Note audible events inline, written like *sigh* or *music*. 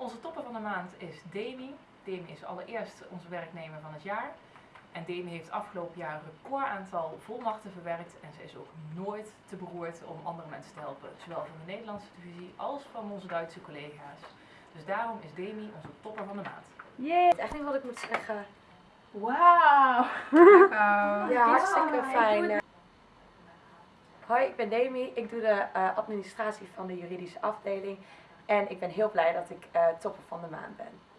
Onze topper van de maand is Demi. Demi is allereerst onze werknemer van het jaar. En Demi heeft afgelopen jaar een record aantal volmachten verwerkt. En ze is ook nooit te beroerd om andere mensen te helpen. Zowel van de Nederlandse divisie als van onze Duitse collega's. Dus daarom is Demi onze topper van de maand. Jee, echt niet wat ik moet zeggen. Wauw. *laughs* Ja, hartstikke ik fijn. Hoi, ik ben Demi. Ik doe de eh, administratie van de juridische afdeling. En ik ben heel blij dat ik eh, topper van de maand ben.